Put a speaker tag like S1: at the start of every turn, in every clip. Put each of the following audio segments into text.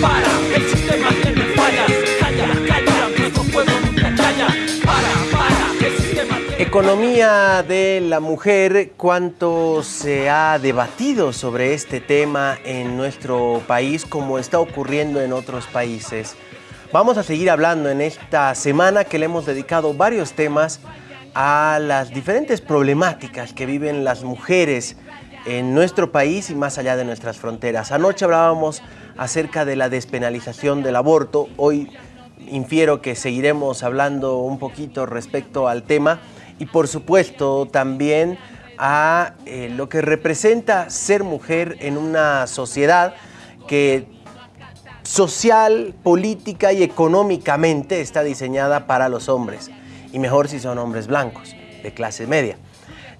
S1: para, el sistema tiene fallas. Calla, calla, nuestro pueblo nunca calla. Para, para, el sistema tiene
S2: Economía de la mujer, ¿cuánto se ha debatido sobre este tema en nuestro país como está ocurriendo en otros países? Vamos a seguir hablando en esta semana que le hemos dedicado varios temas a las diferentes problemáticas que viven las mujeres en nuestro país y más allá de nuestras fronteras. Anoche hablábamos acerca de la despenalización del aborto, hoy infiero que seguiremos hablando un poquito respecto al tema y por supuesto también a eh, lo que representa ser mujer en una sociedad que social, política y económicamente está diseñada para los hombres y mejor si son hombres blancos, de clase media.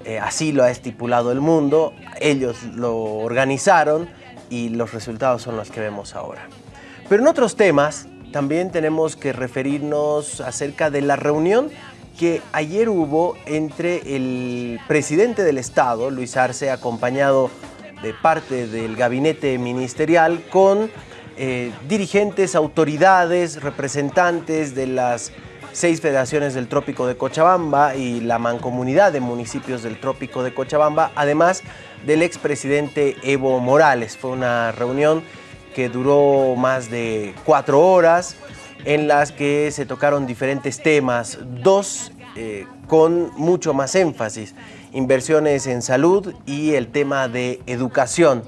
S2: Eh, así lo ha estipulado el mundo, ellos lo organizaron y los resultados son los que vemos ahora. Pero en otros temas también tenemos que referirnos acerca de la reunión que ayer hubo entre el presidente del Estado, Luis Arce, acompañado de parte del gabinete ministerial, con eh, dirigentes, autoridades, representantes de las seis federaciones del Trópico de Cochabamba y la mancomunidad de municipios del Trópico de Cochabamba, además del expresidente Evo Morales. Fue una reunión que duró más de cuatro horas, en las que se tocaron diferentes temas, dos eh, con mucho más énfasis, inversiones en salud y el tema de educación.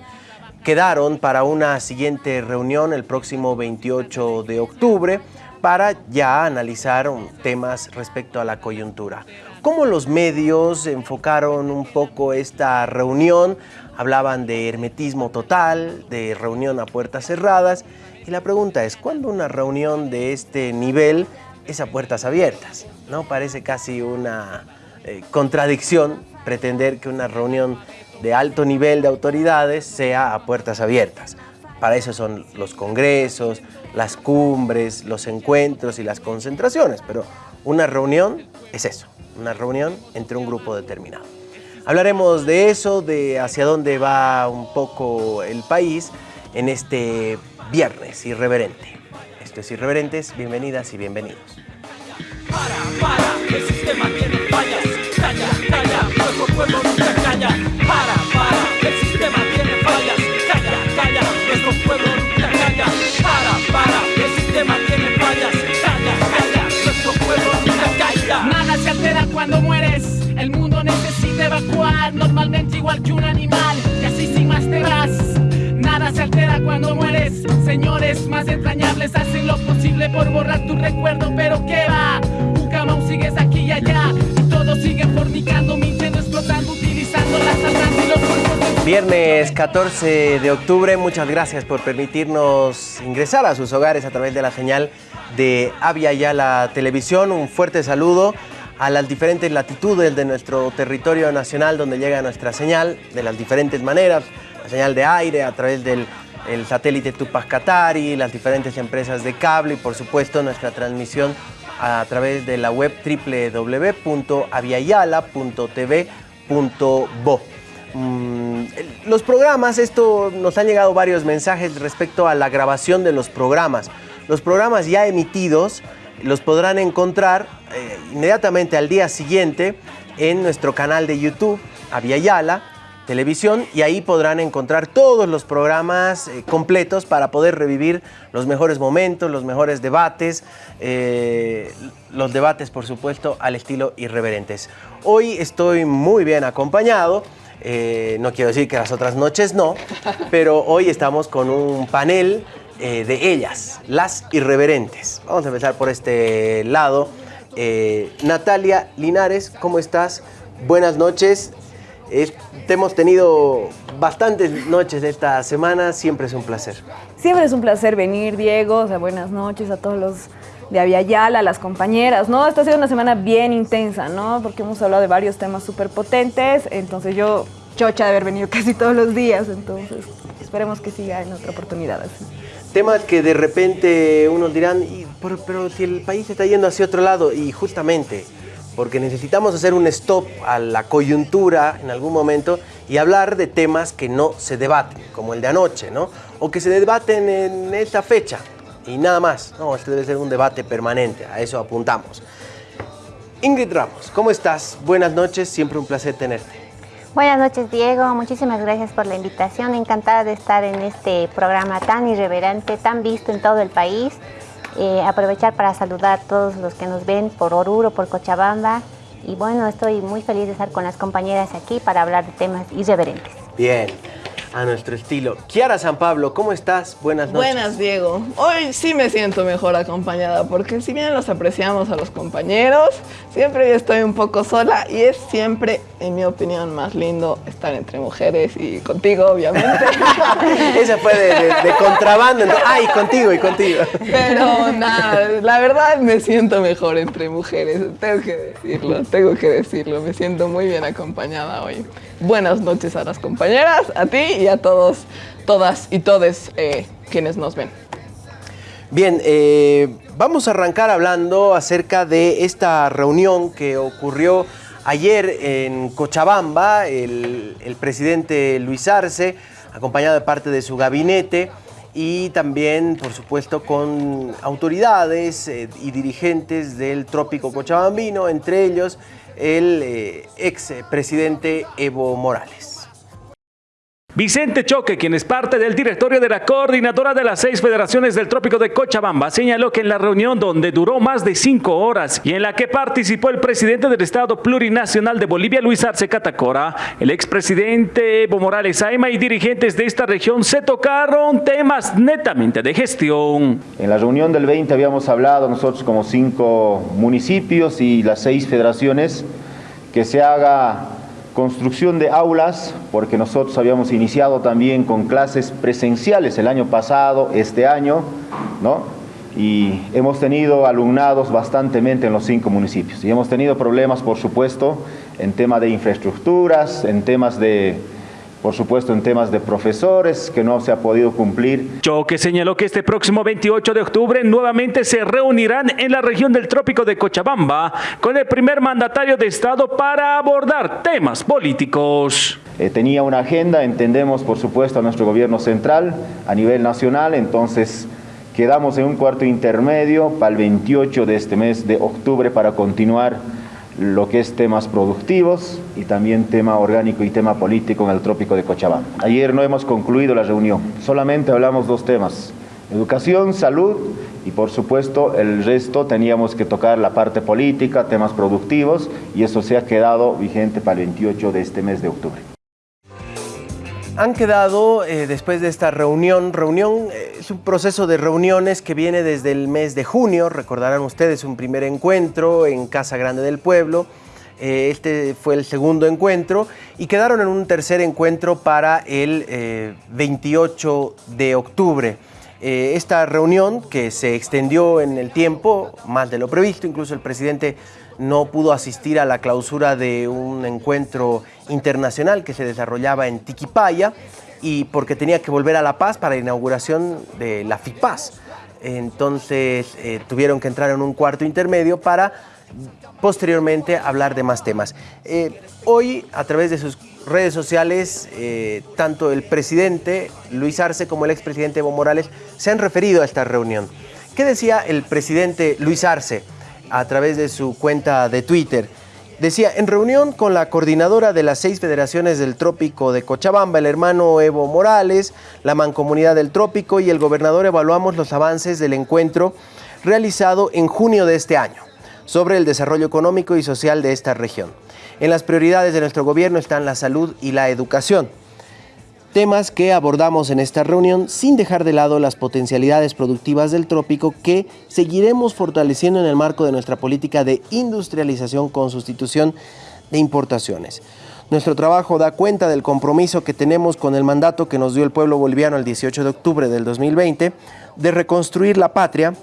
S2: Quedaron para una siguiente reunión el próximo 28 de octubre, para ya analizar temas respecto a la coyuntura. ¿Cómo los medios enfocaron un poco esta reunión? Hablaban de hermetismo total, de reunión a puertas cerradas. Y la pregunta es, ¿cuándo una reunión de este nivel es a puertas abiertas? ¿No? Parece casi una eh, contradicción pretender que una reunión de alto nivel de autoridades sea a puertas abiertas. Para eso son los congresos, las cumbres, los encuentros y las concentraciones, pero una reunión es eso, una reunión entre un grupo determinado. Hablaremos de eso, de hacia dónde va un poco el país en este viernes irreverente. Esto es Irreverentes, bienvenidas y bienvenidos.
S1: Para, para, el sistema tiene fallas. Calla, calla, nuestro pueblo nunca calla. Para,
S3: cuando mueres. El mundo necesita evacuar, normalmente igual que un animal. Y así sin más te vas. Nada se altera cuando mueres. Señores más entrañables hacen lo posible por borrar tu recuerdo, pero ¿qué va? Ucamau sigues aquí y allá. Y todos siguen fornicando, mintiendo, explotando, utilizando las almas y los cuerpos
S2: Viernes 14 de octubre, muchas gracias por permitirnos ingresar a sus hogares a través de la señal de Avia Yala Televisión. Un fuerte saludo a las diferentes latitudes de nuestro territorio nacional donde llega nuestra señal de las diferentes maneras, la señal de aire a través del el satélite Tupac Katari, las diferentes empresas de cable y por supuesto nuestra transmisión a través de la web www.aviala.tv.bo. Mm, los programas, esto nos han llegado varios mensajes respecto a la grabación de los programas. Los programas ya emitidos los podrán encontrar eh, inmediatamente al día siguiente en nuestro canal de YouTube, Aviala Televisión, y ahí podrán encontrar todos los programas eh, completos para poder revivir los mejores momentos, los mejores debates, eh, los debates, por supuesto, al estilo irreverentes. Hoy estoy muy bien acompañado. No quiero decir que las otras noches no, pero hoy estamos con un panel eh, de ellas, las irreverentes. Vamos a empezar por este lado. Eh, Natalia Linares, ¿cómo estás? Buenas noches. Es- te hemos tenido bastantes noches esta semana, siempre es un placer.
S4: Siempre es un placer venir, Diego. O sea, buenas noches a todos los de Aviala, a las compañeras, ¿no? Esta ha sido una semana bien intensa, ¿no? Porque hemos hablado de varios temas súper potentes. Entonces yo, chocha de haber venido casi todos los días. Entonces esperemos que siga en otra oportunidad.
S2: Temas que de repente unos dirán, "Y, pero, pero si el país está yendo hacia otro lado, y justamente porque necesitamos hacer un stop a la coyuntura en algún momento y hablar de temas que no se debaten, como el de anoche, ¿no? o que se debaten en esta fecha y nada más. No, este debe ser un debate permanente, a eso apuntamos. Ingrid Ramos, ¿cómo estás? Buenas noches, siempre un placer tenerte.
S5: Buenas noches Diego, muchísimas gracias por la invitación, encantada de estar en este programa tan irreverente, tan visto en todo el país. Eh, aprovechar para saludar a todos los que nos ven por Oruro, por Cochabamba y bueno, estoy muy feliz de estar con las compañeras aquí para hablar de temas irreverentes.
S2: Bien, a nuestro estilo. Kiara San Pablo, ¿cómo estás? Buenas noches.
S6: Buenas, Diego. Hoy sí me siento mejor acompañada, porque si bien los apreciamos a los compañeros, siempre yo estoy un poco sola y es siempre, en mi opinión, más lindo estar entre mujeres y contigo, obviamente.
S2: Esa fue de, contrabando. Ay, contigo y contigo.
S6: Pero nada, la verdad me siento mejor entre mujeres, tengo que decirlo, tengo que decirlo. Me siento muy bien acompañada hoy. Buenas noches a las compañeras, a ti y a todos, todas y todes eh, quienes nos ven.
S2: Bien, eh, vamos a arrancar hablando acerca de esta reunión que ocurrió ayer en Cochabamba. El, presidente Luis Arce, acompañado de parte de su gabinete, y también, por supuesto, con autoridades eh, y dirigentes del trópico cochabambino, entre ellos el ex presidente Evo Morales.
S7: Vicente Choque, quien es parte del directorio de la coordinadora de las seis federaciones del trópico de Cochabamba, señaló que en la reunión donde duró más de cinco horas y en la que participó el presidente del Estado Plurinacional de Bolivia, Luis Arce Catacora, el expresidente Evo Morales Aima y dirigentes de esta región se tocaron temas netamente de gestión.
S8: En la reunión del 20 habíamos hablado nosotros como cinco municipios y las seis federaciones que se haga construcción de aulas, porque nosotros habíamos iniciado también con clases presenciales el año pasado, este año, ¿no? Y hemos tenido alumnados bastantemente en los cinco municipios. Y hemos tenido problemas, por supuesto, en tema de infraestructuras, en temas de por supuesto en temas de profesores que no se ha podido cumplir.
S7: Choque señaló que este próximo 28 de octubre nuevamente se reunirán en la región del trópico de Cochabamba con el primer mandatario de Estado para abordar temas políticos.
S8: Eh, tenía una agenda, entendemos por supuesto a nuestro gobierno central a nivel nacional, entonces quedamos en un cuarto intermedio para el 28 de este mes de octubre para continuar lo que es temas productivos y también tema orgánico y tema político en el trópico de Cochabamba. Ayer no hemos concluido la reunión, solamente hablamos dos temas, educación, salud y por supuesto el resto teníamos que tocar la parte política, temas productivos y eso se ha quedado vigente para el 28 de este mes de octubre
S2: han quedado eh, después de esta reunión, reunión eh, es un proceso de reuniones que viene desde el mes de junio, recordarán ustedes un primer encuentro en Casa Grande del Pueblo, eh, este fue el segundo encuentro y quedaron en un tercer encuentro para el 28 de octubre. esta reunión que se extendió en el tiempo, más de lo previsto, incluso el presidente no pudo asistir a la clausura de un encuentro internacional que se desarrollaba en Tiquipaya y porque tenía que volver a La Paz para la inauguración de la FIPAS. Entonces eh, tuvieron que entrar en un cuarto intermedio para posteriormente hablar de más temas. Eh, hoy, a través de sus redes sociales, eh, tanto el presidente Luis Arce como el expresidente Evo Morales se han referido a esta reunión. ¿Qué decía el presidente Luis Arce? A través de su cuenta de Twitter. Decía, en reunión con la coordinadora de las seis federaciones del trópico de Cochabamba, el hermano Evo Morales, la mancomunidad del trópico y el gobernador evaluamos los avances del encuentro realizado en junio de este año sobre el desarrollo económico y social de esta región. En las prioridades de nuestro gobierno están la salud y la educación temas que abordamos en esta reunión sin dejar de lado las potencialidades productivas del trópico que seguiremos fortaleciendo en el marco de nuestra política de industrialización con sustitución de importaciones. Nuestro trabajo da cuenta del compromiso que tenemos con el mandato que nos dio el pueblo boliviano el 18 de octubre del 2020 de reconstruir la patria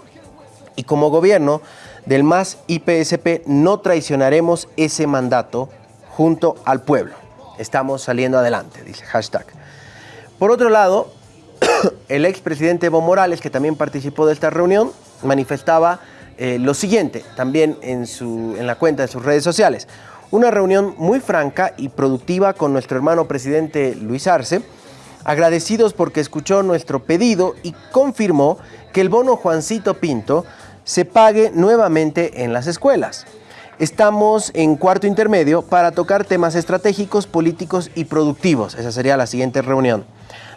S2: y como gobierno del MAS IPSP no traicionaremos ese mandato junto al pueblo. Estamos saliendo adelante, dice hashtag. Por otro lado, el expresidente Evo Morales, que también participó de esta reunión, manifestaba eh, lo siguiente, también en, su, en la cuenta de sus redes sociales. Una reunión muy franca y productiva con nuestro hermano presidente Luis Arce, agradecidos porque escuchó nuestro pedido y confirmó que el bono Juancito Pinto se pague nuevamente en las escuelas. Estamos en cuarto intermedio para tocar temas estratégicos, políticos y productivos. Esa sería la siguiente reunión.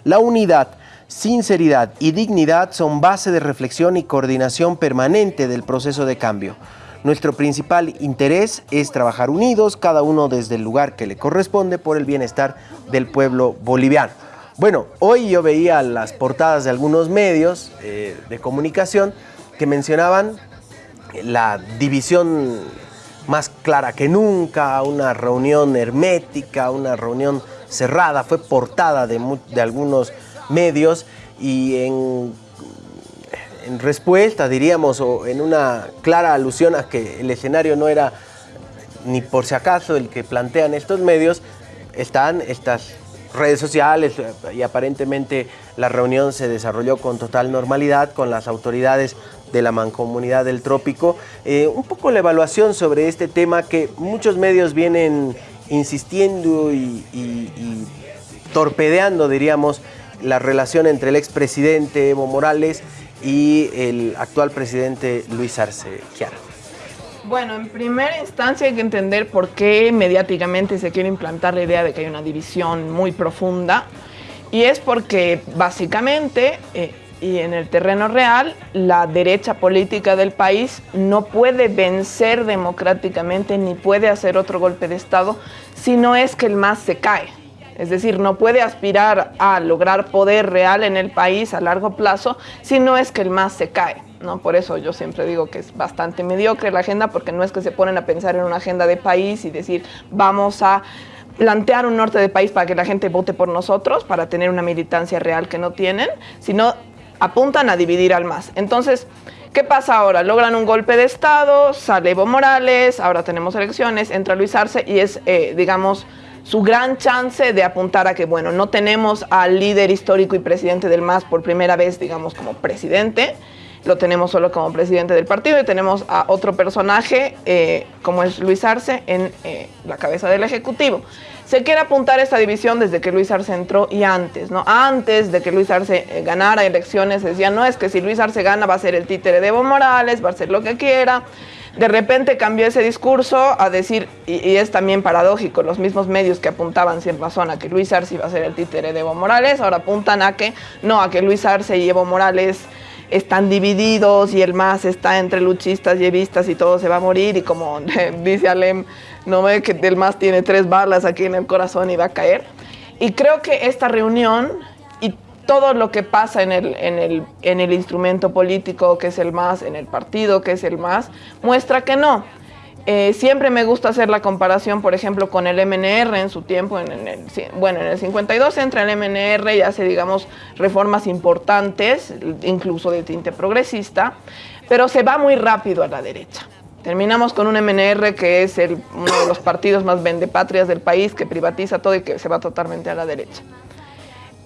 S2: La unidad, sinceridad y dignidad son base de reflexión y coordinación permanente del proceso de cambio. Nuestro principal interés es trabajar unidos, cada uno desde el lugar que le corresponde por el bienestar del pueblo boliviano. Bueno, hoy yo veía las portadas de algunos medios eh, de comunicación que mencionaban la división más clara que nunca, una reunión hermética, una reunión cerrada, fue portada de, de algunos medios y en, respuesta, diríamos, o en una clara alusión a que el escenario no era ni por si acaso el que plantean estos medios, están estas redes sociales y aparentemente la reunión se desarrolló con total normalidad con las autoridades de la Mancomunidad del Trópico. Eh, un poco la evaluación sobre este tema que muchos medios vienen insistiendo y, torpedeando, diríamos, la relación entre el expresidente Evo Morales y el actual presidente Luis Arce Chiara.
S6: Bueno, en primera instancia hay que entender por qué mediáticamente se quiere implantar la idea de que hay una división muy profunda. Y es porque básicamente eh, y en el terreno real, la derecha política del país no puede vencer democráticamente ni puede hacer otro golpe de Estado si no es que el MAS se cae. Es decir, no puede aspirar a lograr poder real en el país a largo plazo si no es que el MAS se cae. ¿no? Por eso yo siempre digo que es bastante mediocre la agenda, porque no es que se ponen a pensar en una agenda de país y decir vamos a plantear un norte de país para que la gente vote por nosotros, para tener una militancia real que no tienen, sino apuntan a dividir al MAS. Entonces, ¿qué pasa ahora? Logran un golpe de Estado, sale Evo Morales, ahora tenemos elecciones, entra Luis Arce y es, eh, digamos, su gran chance de apuntar a que, bueno, no tenemos al líder histórico y presidente del MAS por primera vez, digamos, como presidente, lo tenemos solo como presidente del partido y tenemos a otro personaje, eh, como es Luis Arce, en eh, la cabeza del Ejecutivo. Se quiere apuntar esta división desde que Luis Arce entró y antes, ¿no? Antes de que Luis Arce eh, ganara elecciones, decía, no, es que si Luis Arce gana va a ser el títere de Evo Morales, va a ser lo que quiera. De repente cambió ese discurso a decir, y, es también paradójico, los mismos medios que apuntaban sin razón a que Luis Arce iba a ser el títere de Evo Morales, ahora apuntan a que no, a que Luis Arce y Evo Morales están divididos y el más está entre luchistas y evistas y todo se va a morir y como dice Alem, no ve que el más tiene tres balas aquí en el corazón y va a caer. Y creo que esta reunión y todo lo que pasa en el, en el, en el instrumento político que es el más, en el partido que es el más, muestra que no eh, siempre me gusta hacer la comparación, por ejemplo, con el MNR en su tiempo, bueno, en el 52 entra el MNR y hace, digamos, reformas importantes, incluso de tinte progresista, pero se va muy rápido a la derecha. Terminamos con un MNR que es uno de los partidos más vendepatrias del país, que privatiza todo y que se va totalmente a la derecha.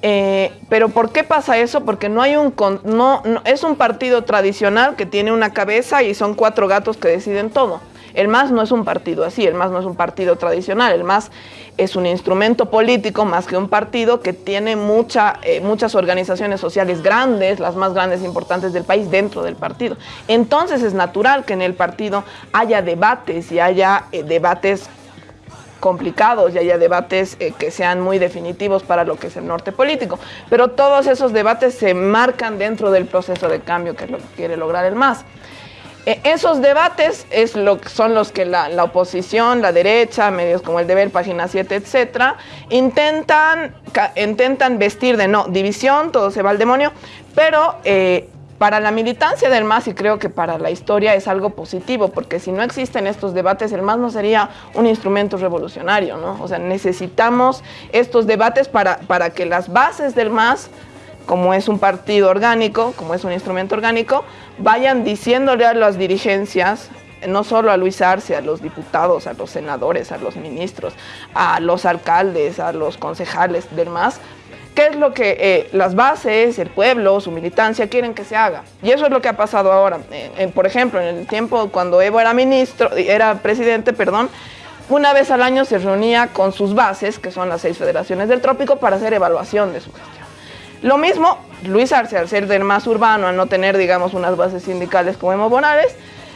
S6: Eh, pero ¿por qué pasa eso? Porque no hay un no, es un partido tradicional que tiene una cabeza y son cuatro gatos que deciden todo. El MAS no es un partido así, el MAS no es un partido tradicional, el MAS es un instrumento político más que un partido que tiene eh, muchas organizaciones sociales grandes, las más grandes e importantes del país dentro del partido. Entonces es natural que en el partido haya debates y haya eh, debates complicados y haya debates eh, que sean muy definitivos para lo que es el norte político. Pero todos esos debates se marcan dentro del proceso de cambio que lo quiere lograr el MAS. E, esos debates es lo, son los que la, oposición, la derecha, medios como el Deber, Página 7, etcétera, intentan, intentan vestir de no división, todo se va al demonio, pero eh, para la militancia del MAS y creo que para la historia es algo positivo, porque si no existen estos debates, el MAS no sería un instrumento revolucionario, ¿no? O sea, necesitamos estos debates para, para que las bases del MAS como es un partido orgánico, como es un instrumento orgánico, vayan diciéndole a las dirigencias, no solo a Luis Arce, a los diputados, a los senadores, a los ministros, a los alcaldes, a los concejales, demás, qué es lo que eh, las bases, el pueblo, su militancia quieren que se haga. Y eso es lo que ha pasado ahora. por ejemplo, en el tiempo cuando Evo era ministro, era presidente, perdón, una vez al año se reunía con sus bases, que son las seis federaciones del trópico, para hacer evaluación de su gestión. Lo mismo, Luis Arce, al ser del más urbano, al no tener, digamos, unas bases sindicales como Emo Bonales,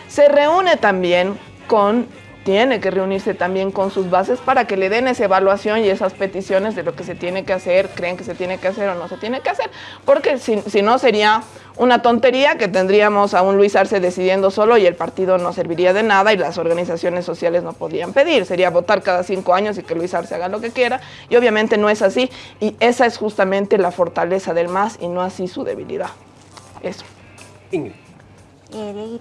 S6: se reúne también con tiene que reunirse también con sus bases para que le den esa evaluación y esas peticiones de lo que se tiene que hacer, creen que se tiene que hacer o no se tiene que hacer, porque si, si no sería una tontería que tendríamos a un Luis Arce decidiendo solo y el partido no serviría de nada y las organizaciones sociales no podían pedir, sería votar cada cinco años y que Luis Arce haga lo que quiera. Y obviamente no es así. Y esa es justamente la fortaleza del MAS y no así su debilidad. Eso.
S5: Eh,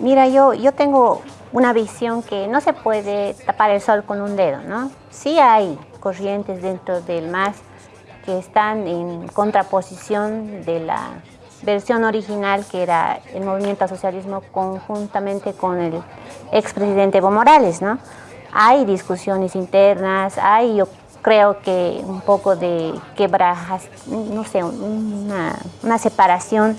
S5: mira, yo, yo tengo una visión que no se puede tapar el sol con un dedo, ¿no? Sí hay corrientes dentro del MAS que están en contraposición de la versión original que era el movimiento al socialismo conjuntamente con el expresidente Evo Morales, ¿no? Hay discusiones internas, hay yo creo que un poco de quebrajas, no sé, una, una separación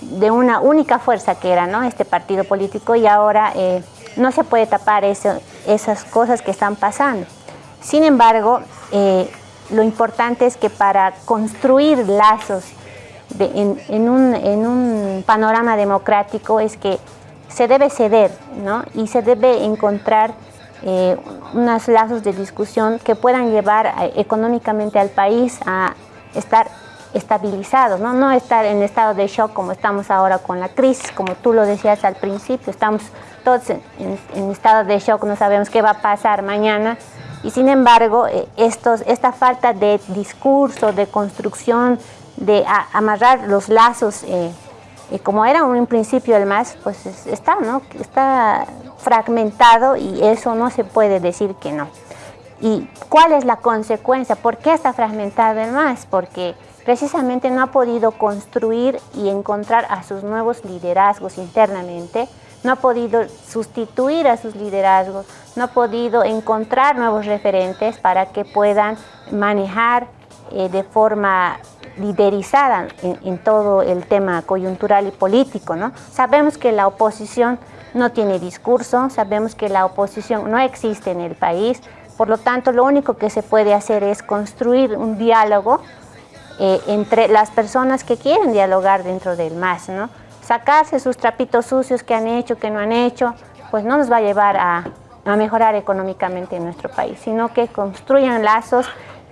S5: de una única fuerza que era ¿no? este partido político y ahora eh, no se puede tapar esas cosas que están pasando. Sin embargo, eh, lo importante es que para construir lazos en, un, panorama democrático es que se debe ceder ¿no? y se debe encontrar eh, unos lazos de discusión que puedan llevar económicamente al país a estar estabilizados, ¿no? no estar en estado de shock como estamos ahora con la crisis, como tú lo decías al principio, estamos todos en, estado de shock, no sabemos qué va a pasar mañana, y sin embargo, eh, estos, esta falta de discurso, de construcción, de amarrar los lazos, eh, como era un principio el MAS, pues está, ¿no? está fragmentado y eso no se puede decir que no. ¿Y cuál es la consecuencia? ¿Por qué está fragmentado el MAS? Porque precisamente no ha podido construir y encontrar a sus nuevos liderazgos internamente, no ha podido sustituir a sus liderazgos, no ha podido encontrar nuevos referentes para que puedan manejar eh, de forma liderizada en, todo el tema coyuntural y político. ¿no? Sabemos que la oposición no tiene discurso, sabemos que la oposición no existe en el país, por lo tanto lo único que se puede hacer es construir un diálogo eh, entre las personas que quieren dialogar dentro del MAS, ¿no? Sacarse sus trapitos sucios que han hecho, que no han hecho, pues no nos va a llevar a, a mejorar económicamente en nuestro país, sino que construyan lazos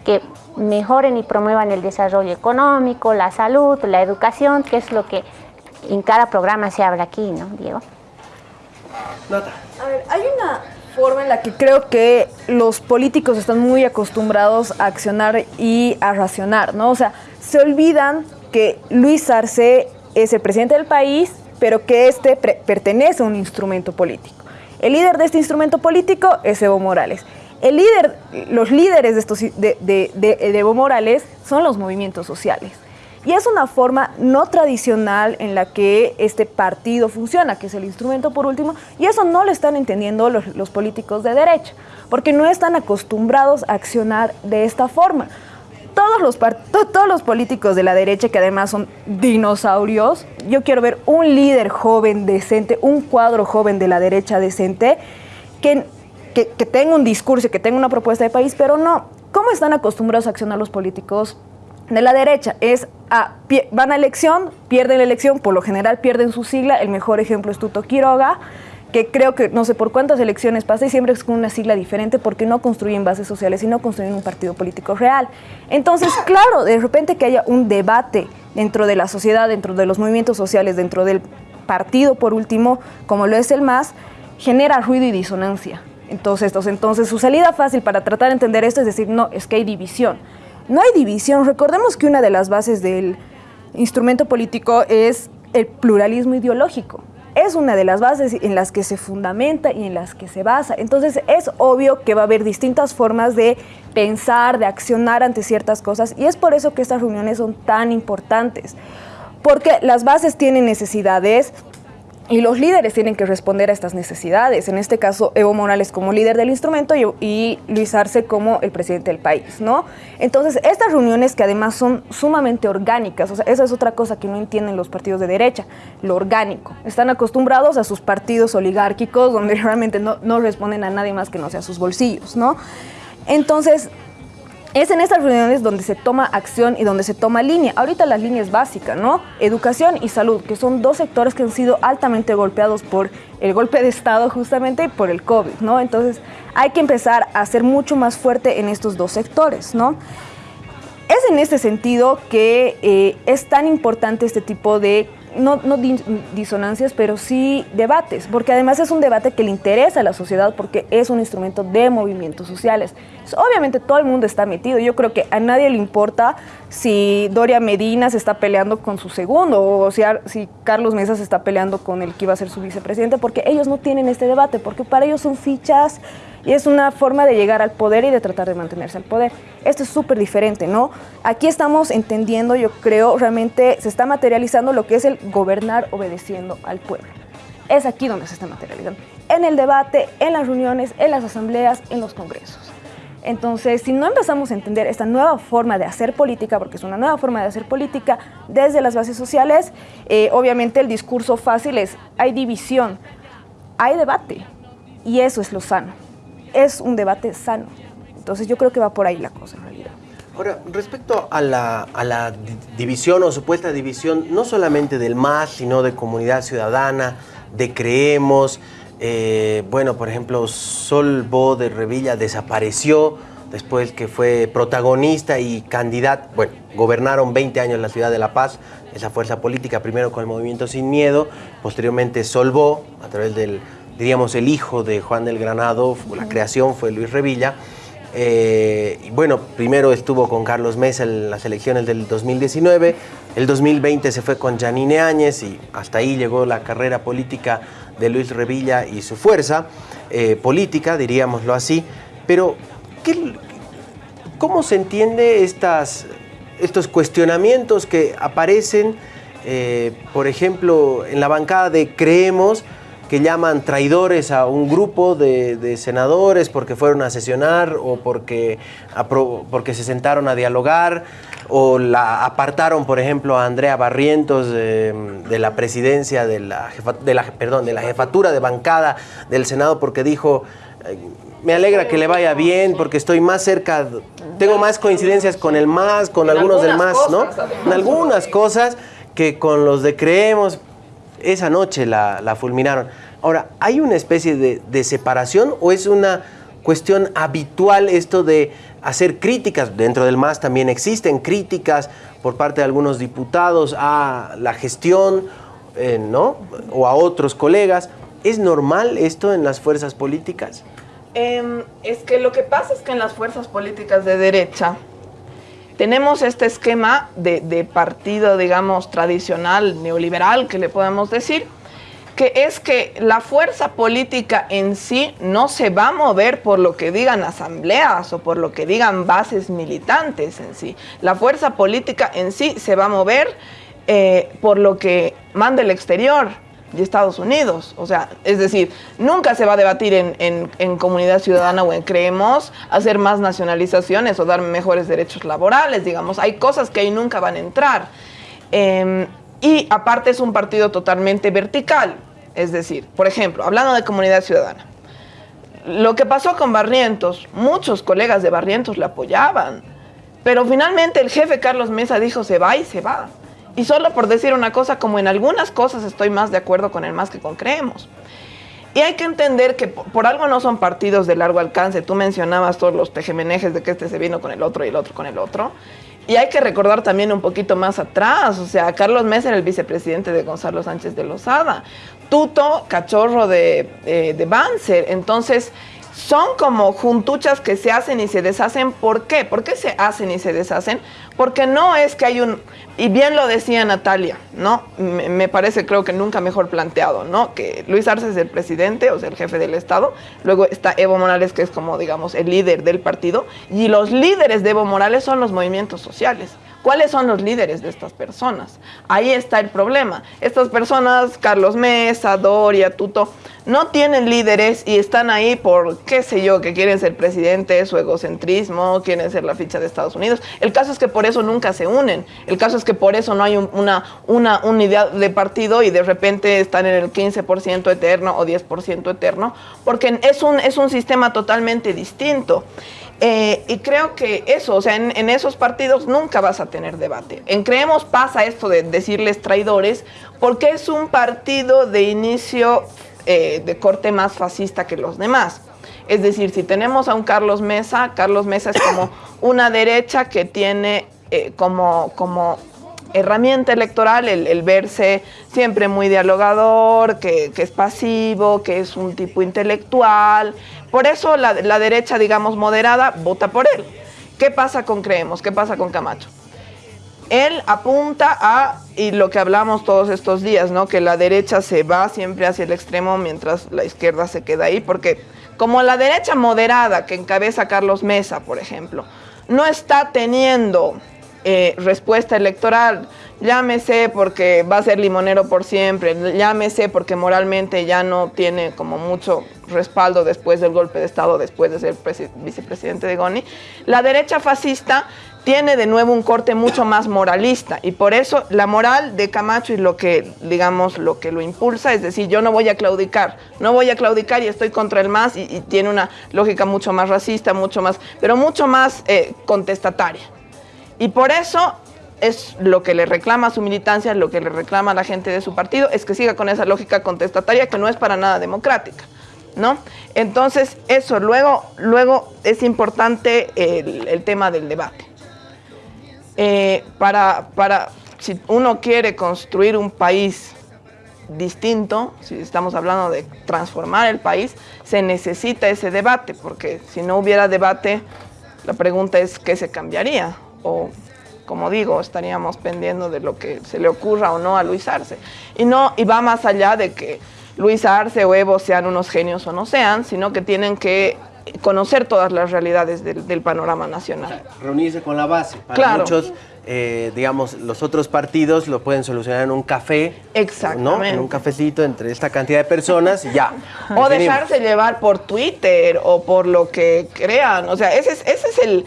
S5: que mejoren y promuevan el desarrollo económico, la salud, la educación, que es lo que en cada programa se habla aquí, ¿no, Diego?
S4: A ver, hay una forma en la que creo que los políticos están muy acostumbrados a accionar y a racionar, ¿no? O sea, se olvidan que Luis Arce es el presidente del país, pero que este pertenece a un instrumento político. El líder de este instrumento político es Evo Morales. El líder, los líderes de, estos, de, de Evo Morales son los movimientos sociales. Y es una forma no tradicional en la que este partido funciona, que es el instrumento por último, y eso no lo están entendiendo los, políticos de derecha, porque no están acostumbrados a accionar de esta forma. Todos los, todos los políticos de la derecha, que además son dinosaurios, yo quiero ver un líder joven decente, un cuadro joven de la derecha decente, que, que, que tenga un discurso, que tenga una propuesta de país, pero no. ¿Cómo están acostumbrados a accionar los políticos de la derecha es a, van a elección, pierden la elección, por lo general pierden su sigla, el mejor ejemplo es Tuto Quiroga, que creo que no sé por cuántas elecciones pasa y siempre es con una sigla diferente porque no construyen bases sociales y no construyen un partido político real. Entonces, claro, de repente que haya un debate dentro de la sociedad, dentro de los movimientos sociales, dentro del partido, por último, como lo es el MAS, genera ruido y disonancia. Entonces, entonces, su salida fácil para tratar de entender esto es decir, no, es que hay división. No hay división. Recordemos que una de las bases del instrumento político es el pluralismo ideológico. Es una de las bases en las que se fundamenta y en las que se basa. Entonces es obvio que va a haber distintas formas de pensar, de accionar ante ciertas cosas y es por eso que estas reuniones son tan importantes. Porque las bases tienen necesidades Y los líderes tienen que responder a estas necesidades. En este caso, Evo Morales como líder del instrumento y, Luis Arce como el presidente del país, ¿no? Entonces, estas reuniones que además son sumamente orgánicas, o sea, esa es otra cosa que no entienden los partidos de derecha, lo orgánico. Están acostumbrados a sus partidos oligárquicos donde realmente no, no responden a nadie más que no sea sus bolsillos, ¿no? Entonces, es en estas reuniones donde se toma acción y donde se toma línea. Ahorita las líneas básicas, ¿no? Educación y salud, que son dos sectores que han sido altamente golpeados por el golpe de Estado justamente y por el COVID, ¿no? Entonces hay que empezar a ser mucho más fuerte en estos dos sectores, ¿no? Es en este sentido que eh, es tan importante este tipo de no, no disonancias, pero sí debates, porque además es un debate que le interesa a la sociedad porque es un instrumento de movimientos sociales. Obviamente todo el mundo está metido, yo creo que a nadie le importa si Doria Medina se está peleando con su segundo o si, si Carlos Mesa se está peleando con el que iba a ser su vicepresidente, porque ellos no tienen este debate, porque para ellos son fichas y es una forma de llegar al poder y de tratar de mantenerse al poder. Esto es súper diferente, ¿no? Aquí estamos entendiendo, yo creo, realmente se está materializando lo que es el gobernar obedeciendo al pueblo. Es aquí donde se está materializando. En el debate, en las reuniones, en las asambleas, en los congresos. Entonces, si no empezamos a entender esta nueva forma de hacer política, porque es una nueva forma de hacer política desde las bases sociales, eh, obviamente el discurso fácil es, hay división, hay debate, y eso es lo sano es un debate sano. Entonces yo creo que va por ahí la cosa en realidad.
S2: Ahora, respecto a la, a la división o supuesta división, no solamente del MAS, sino de comunidad ciudadana, de Creemos, eh, bueno, por ejemplo, Sol Bo de Revilla desapareció después que fue protagonista y candidato, bueno, gobernaron 20 años la ciudad de La Paz, esa fuerza política, primero con el movimiento Sin Miedo, posteriormente Solvó, a través del diríamos, el hijo de Juan del Granado, la creación fue Luis Revilla. Eh, y bueno, primero estuvo con Carlos Mesa en las elecciones del 2019, el 2020 se fue con Janine Áñez y hasta ahí llegó la carrera política de Luis Revilla y su fuerza eh, política, diríamoslo así. Pero, ¿cómo se entiende estas, estos cuestionamientos que aparecen, eh, por ejemplo, en la bancada de Creemos? que llaman traidores a un grupo de, senadores porque fueron a sesionar o porque, porque se sentaron a dialogar o la apartaron, por ejemplo, a Andrea Barrientos de, la presidencia de la, de la, perdón, de la jefatura de bancada del Senado porque dijo me alegra que le vaya bien porque estoy más cerca, tengo más coincidencias con el MAS, con algunos del MAS, ¿no? En algunas cosas que con los de Creemos, esa noche la, fulminaron. Ahora, ¿hay una especie de, separación o es una cuestión habitual esto de hacer críticas? Dentro del MAS también existen críticas por parte de algunos diputados a la gestión, eh, ¿no? O a otros colegas. ¿Es normal esto en las fuerzas políticas?
S6: Em, es que lo que pasa es que en las fuerzas políticas de derecha tenemos este esquema de, partido, digamos, tradicional, neoliberal, que le podemos decir, que es que la fuerza política en sí no se va a mover por lo que digan asambleas o por lo que digan bases militantes en sí. La fuerza política en sí se va a mover eh, por lo que manda el exterior de Estados Unidos. O sea, es decir, nunca se va a debatir en, comunidad ciudadana o en creemos hacer más nacionalizaciones o dar mejores derechos laborales, digamos. Hay cosas que ahí nunca van a entrar. Em, y aparte es un partido totalmente vertical. Es decir, por ejemplo, hablando de comunidad ciudadana, lo que pasó con Barrientos, muchos colegas de Barrientos le apoyaban, pero finalmente el jefe Carlos Mesa dijo se va y se va. Y solo por decir una cosa, como en algunas cosas estoy más de acuerdo con el más que con creemos. Y hay que entender que por algo no son partidos de largo alcance. Tú mencionabas todos los tejemenejes de que este se vino con el otro y el otro con el otro. Y hay que recordar también un poquito más atrás, o sea, Carlos Mesa era el vicepresidente de Gonzalo Sánchez de Lozada, Tuto, cachorro de, eh, de Banzer. Entonces, son como juntuchas que se hacen y se deshacen. ¿Por qué? ¿Por qué se hacen y se deshacen? Porque no es que hay un, y bien lo decía Natalia, ¿no? Me, parece, creo que nunca mejor planteado, ¿no? Que Luis Arce es el presidente, o sea, el jefe del Estado. Luego está Evo Morales, que es como, digamos, el líder del partido. Y los líderes de Evo Morales son los movimientos sociales. ¿Cuáles son los líderes de estas personas? Ahí está el problema. Estas personas, Carlos Mesa, Doria, Tuto, no tienen líderes y están ahí por, qué sé yo, que quieren ser presidentes, su egocentrismo, quieren ser la ficha de Estados Unidos. El caso es que por eso nunca se unen. El caso es que por eso no hay una, una unidad de partido y de repente están en el 15% eterno o 10% eterno, porque es un, es un sistema totalmente distinto. Eh, y creo que eso, o sea, en, esos partidos nunca vas a tener debate. En Creemos pasa esto de decirles traidores, porque es un partido de inicio eh, de corte más fascista que los demás. Es decir, si tenemos a un Carlos Mesa, Carlos Mesa es como una derecha que tiene eh, como, como herramienta electoral el, verse siempre muy dialogador, que, es pasivo, que es un tipo intelectual. Por eso la, la, derecha, digamos, moderada, vota por él. ¿Qué pasa con Creemos? ¿Qué pasa con Camacho? Él apunta a, y lo que hablamos todos estos días, ¿no? que la derecha se va siempre hacia el extremo mientras la izquierda se queda ahí, porque como la derecha moderada que encabeza Carlos Mesa, por ejemplo, no está teniendo eh, respuesta electoral, llámese porque va a ser limonero por siempre, llámese porque moralmente ya no tiene como mucho respaldo después del golpe de Estado, después de ser vicepresidente de Goni, la derecha fascista tiene de nuevo un corte mucho más moralista y por eso la moral de Camacho y lo que, digamos, lo que lo impulsa, es decir, yo no voy a claudicar, no voy a claudicar y estoy contra el más y, tiene una lógica mucho más racista, mucho más, pero mucho más eh, contestataria. Y por eso es lo que le reclama su militancia, lo que le reclama la gente de su partido, es que siga con esa lógica contestataria que no es para nada democrática. ¿No? Entonces, eso, luego, luego es importante el, tema del debate. Eh, para, para, si uno quiere construir un país distinto, si estamos hablando de transformar el país, se necesita ese debate, porque si no hubiera debate, la pregunta es qué se cambiaría o como digo, estaríamos pendiendo de lo que se le ocurra o no a Luis Arce. Y, no, y va más allá de que Luis Arce o Evo sean unos genios o no sean, sino que tienen que conocer todas las realidades del, panorama nacional.
S2: reunirse con la base. Para muchos, eh, digamos, los otros partidos lo pueden solucionar en un café.
S6: Exactamente.
S2: En un cafecito entre esta cantidad de personas y ya.
S6: o dejarse llevar por Twitter o por lo que crean. O sea, ese es, ese es el,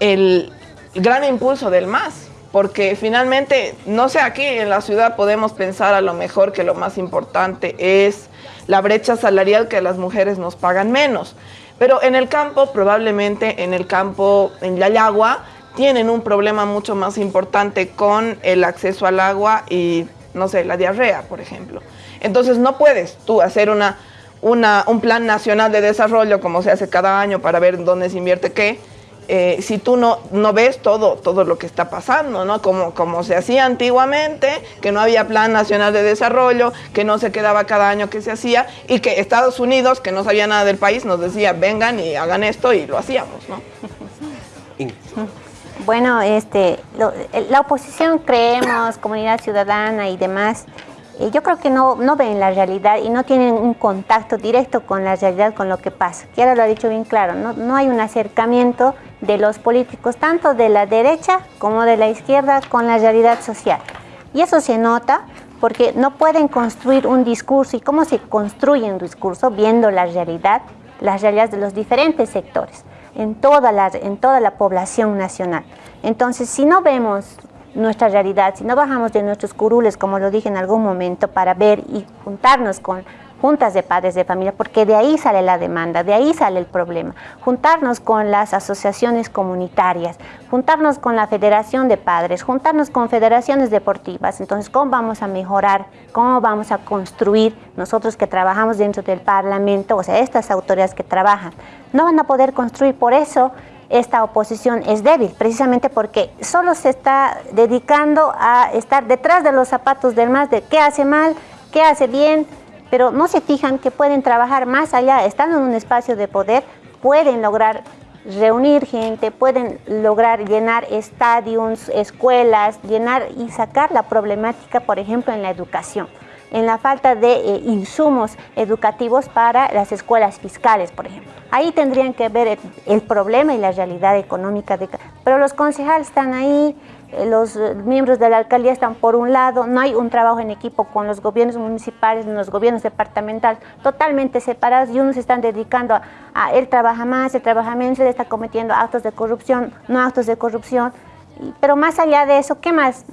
S6: el gran impulso del MAS, porque finalmente, no sé, aquí en la ciudad podemos pensar a lo mejor que lo más importante es la brecha salarial que las mujeres nos pagan menos, pero en el campo, probablemente en el campo, en Yayagua, tienen un problema mucho más importante con el acceso al agua y, no sé, la diarrea, por ejemplo. Entonces no puedes tú hacer una, una, un plan nacional de desarrollo como se hace cada año para ver dónde se invierte qué, eh, si tú no, no ves todo, todo lo que está pasando, ¿no? Como, como se hacía antiguamente, que no había plan nacional de desarrollo, que no se quedaba cada año que se hacía, y que Estados Unidos, que no sabía nada del país, nos decía, vengan y hagan esto, y lo hacíamos, ¿no?
S5: Bueno, este, la oposición creemos, comunidad ciudadana y demás, eh, yo creo que no, no ven la realidad y no tienen un contacto directo con la realidad, con lo que pasa. Quiero lo ha dicho bien claro, no, no hay un acercamiento de los políticos, tanto de la derecha como de la izquierda, con la realidad social. Y eso se nota porque no pueden construir un discurso. ¿Y cómo se construye un discurso? Viendo la realidad, las realidades de los diferentes sectores, en toda la, en toda la población nacional. Entonces, si no vemos nuestra realidad, si no bajamos de nuestros curules, como lo dije en algún momento, para ver y juntarnos con juntas de padres de familia, porque de ahí sale la demanda, de ahí sale el problema. Juntarnos con las asociaciones comunitarias, juntarnos con la Federación de Padres, juntarnos con federaciones deportivas. Entonces, ¿cómo vamos a mejorar? ¿Cómo vamos a construir nosotros que trabajamos dentro del Parlamento, o sea, estas autoridades que trabajan? No van a poder construir, por eso esta oposición es débil, precisamente porque solo se está dedicando a estar detrás de los zapatos del más, de qué hace mal, qué hace bien, pero no se fijan que pueden trabajar más allá, estando en un espacio de poder, pueden lograr reunir gente, pueden lograr llenar estadios, escuelas, llenar y sacar la problemática, por ejemplo, en la educación en la falta de eh, insumos educativos para las escuelas fiscales, por ejemplo. Ahí tendrían que ver el, problema y la realidad económica. De, pero los concejales están ahí, eh, los eh, miembros de la alcaldía están por un lado, no hay un trabajo en equipo con los gobiernos municipales, los gobiernos departamentales, totalmente separados y unos se están dedicando a, a él trabaja más, él trabaja menos, él está cometiendo actos de corrupción, no actos de corrupción. Pero más allá de eso, ¿qué más?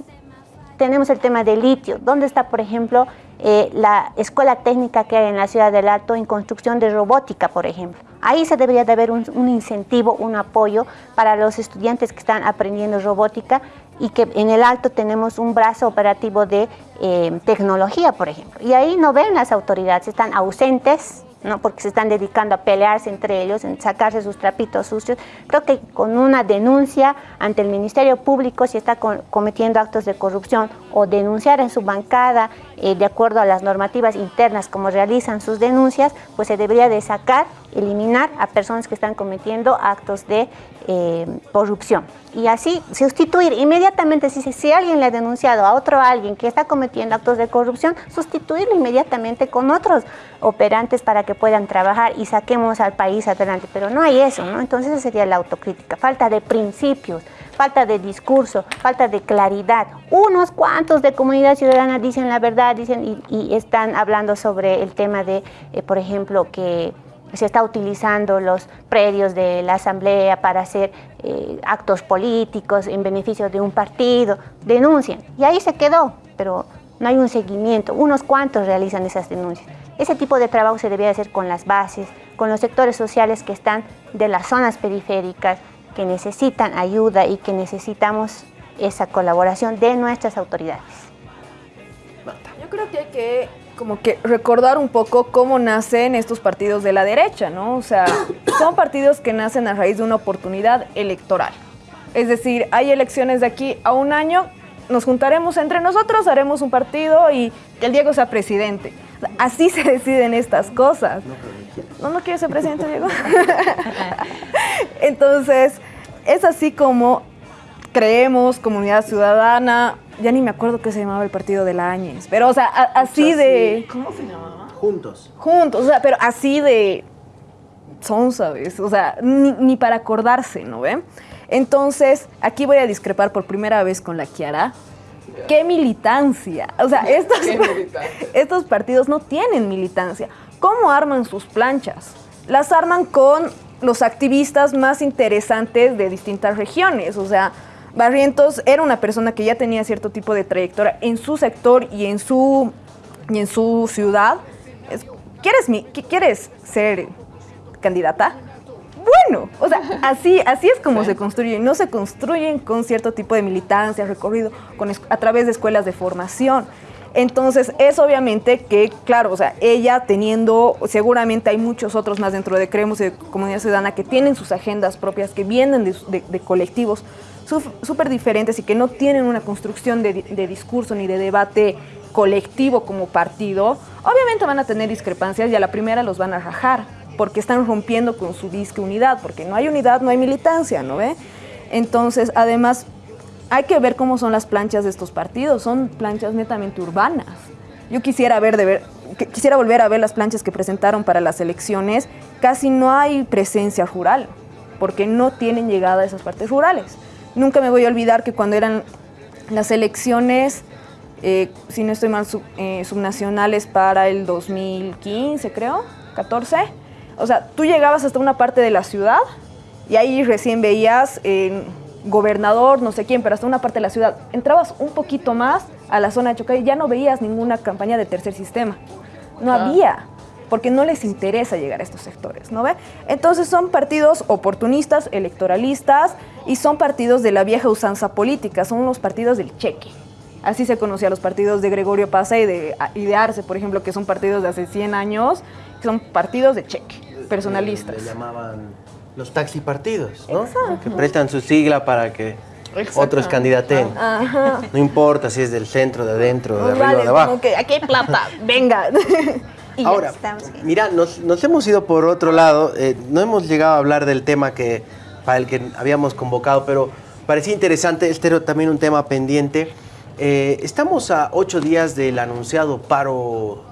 S5: tenemos el tema del litio. ¿Dónde está, por ejemplo, eh, la escuela técnica que hay en la ciudad del Alto en construcción de robótica, por ejemplo? Ahí se debería de haber un, incentivo, un apoyo para los estudiantes que están aprendiendo robótica y que en el Alto tenemos un brazo operativo de eh, tecnología, por ejemplo. Y ahí no ven las autoridades, están ausentes, ¿no? porque se están dedicando a pelearse entre ellos, en sacarse sus trapitos sucios. Creo que con una denuncia ante el Ministerio Público si está co- cometiendo actos de corrupción o denunciar en su bancada eh, de acuerdo a las normativas internas como realizan sus denuncias, pues se debería de sacar, eliminar a personas que están cometiendo actos de eh, corrupción. Y así sustituir inmediatamente, si, si alguien le ha denunciado a otro alguien que está cometiendo actos de corrupción, sustituirlo inmediatamente con otros operantes para que puedan trabajar y saquemos al país adelante. Pero no hay eso, ¿no? Entonces sería la autocrítica, falta de principios, falta de discurso, falta de claridad. Unos cuantos de comunidad ciudadana dicen la verdad, dicen y, están hablando sobre el tema de, eh, por ejemplo, que se está utilizando los predios de la asamblea para hacer eh, actos políticos en beneficio de un partido, denuncian. Y ahí se quedó, pero no hay un seguimiento. Unos cuantos realizan esas denuncias. Ese tipo de trabajo se debía hacer con las bases, con los sectores sociales que están de las zonas periféricas, que necesitan ayuda y que necesitamos esa colaboración de nuestras autoridades.
S4: Yo creo que hay que como que recordar un poco cómo nacen estos partidos de la derecha, ¿no? O sea, son partidos que nacen a raíz de una oportunidad electoral. Es decir, hay elecciones de aquí a un año, nos juntaremos entre nosotros, haremos un partido y que el Diego sea presidente. Así se deciden estas cosas. No, no quiere ser presidente, Diego. Entonces, es así como creemos, comunidad ciudadana, ya ni me acuerdo qué se llamaba el partido de la Áñez, pero o sea, a- así de
S6: ¿Cómo se llamaba?
S2: Juntos.
S4: juntos, o sea, pero así de son, ¿sabes? O sea, ni, ni para acordarse, ¿no ven? Entonces, aquí voy a discrepar por primera vez con la Kiara. ¿Qué militancia? O sea, estos,
S6: ¿Qué militancia?
S4: estos partidos no tienen militancia. ¿Cómo arman sus planchas? Las arman con los activistas más interesantes de distintas regiones. O sea, Barrientos era una persona que ya tenía cierto tipo de trayectoria en su sector y en su, y en su ciudad. Es- ¿Quieres, mi, qui- ¿Quieres ser candidata? Bueno, o sea, así, así es como se construyen. No se construyen con cierto tipo de militancia, recorrido con, a través de escuelas de formación. Entonces, es obviamente que, claro, o sea, ella teniendo, seguramente hay muchos otros más dentro de Creemos y de Comunidad Ciudadana que tienen sus agendas propias, que vienen de, colectivos súper diferentes y que no tienen una construcción de, de discurso ni de debate colectivo como partido, obviamente van a tener discrepancias y a la primera los van a rajar, porque están rompiendo con su disque unidad, porque no hay unidad, no hay militancia, ¿no ve? Entonces, además, hay que ver cómo son las planchas de estos partidos, son planchas netamente urbanas. Yo quisiera ver de ver quisiera volver a ver las planchas que presentaron para las elecciones, casi no hay presencia rural, porque no tienen llegada a esas partes rurales. Nunca me voy a olvidar que cuando eran las elecciones, eh, si no estoy mal, eh, subnacionales para el 2015, creo, 14. O sea, tú llegabas hasta una parte de la ciudad y ahí recién veías gobernador, no sé quién, pero hasta una parte de la ciudad. Entrabas un poquito más a la zona de Chocay y ya no veías ninguna campaña de tercer sistema. No
S6: Ah.
S4: había, porque no les interesa llegar a estos sectores, ¿no ve? Entonces son partidos oportunistas, electoralistas y son partidos de la vieja usanza política, son los partidos del cheque. Así se conocía a los partidos de Gregorio Pasa y de, y de Arce, por ejemplo, que son partidos de hace 100 años, que son partidos de cheque, personalistas.
S2: Le llamaban los taxi partidos, ¿no? Que prestan su sigla para que
S6: Exacto.
S2: otros candidaten.
S4: Ajá.
S2: No importa si es del centro, de adentro, de arriba
S4: vale,
S2: o de abajo.
S4: como que aquí hay plata, venga.
S5: Y
S2: Ahora, mira, nos, nos hemos ido por otro lado. eh, no hemos llegado a hablar del tema que, para el que habíamos convocado, pero parecía interesante. Este era también un tema pendiente. Eh, estamos a ocho días del anunciado paro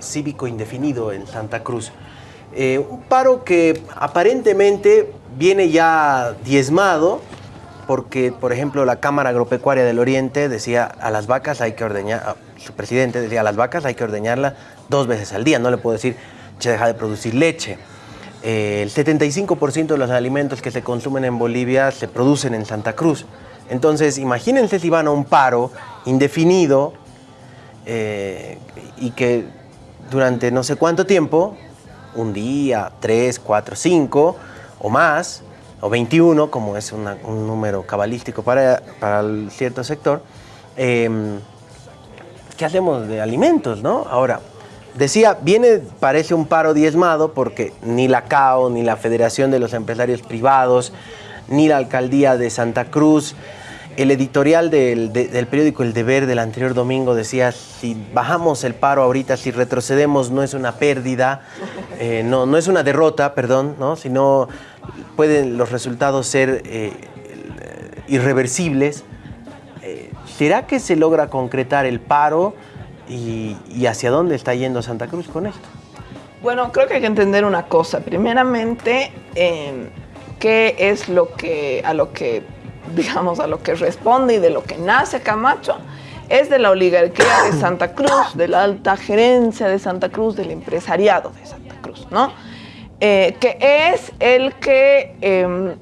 S2: cívico indefinido en Santa Cruz. Eh, un paro que aparentemente viene ya diezmado porque, por ejemplo, la Cámara Agropecuaria del Oriente decía a las vacas hay que ordeñar, a- su presidente decía a las vacas hay que ordeñarla dos veces al día, no le puedo decir, se deja de producir leche. Eh, el 75% de los alimentos que se consumen en Bolivia se producen en Santa Cruz. Entonces, imagínense si van a un paro indefinido eh, y que durante no sé cuánto tiempo, un día, tres, cuatro, cinco o más, o 21, como es un número cabalístico para, para cierto sector, em, ¿qué hacemos de alimentos, no? Ahora, decía, viene, parece un paro diezmado porque ni la CAO, ni la Federación de los Empresarios Privados, ni la Alcaldía de Santa Cruz, el editorial del, de- del periódico El Deber del anterior domingo decía, si bajamos el paro ahorita, si retrocedemos, no es una pérdida, eh, no, no es una derrota, perdón, ¿no? sino pueden los resultados ser eh, irreversibles. Eh, ¿Será que se logra concretar el paro y, y hacia dónde está yendo Santa Cruz con esto?
S6: Bueno, creo que hay que entender una cosa. Primeramente, qué es lo que a lo que digamos a lo que responde y de lo que nace Camacho es de la oligarquía de Santa Cruz, de la alta gerencia de Santa Cruz, del empresariado de Santa Cruz, ¿no? Eh, que es el que em,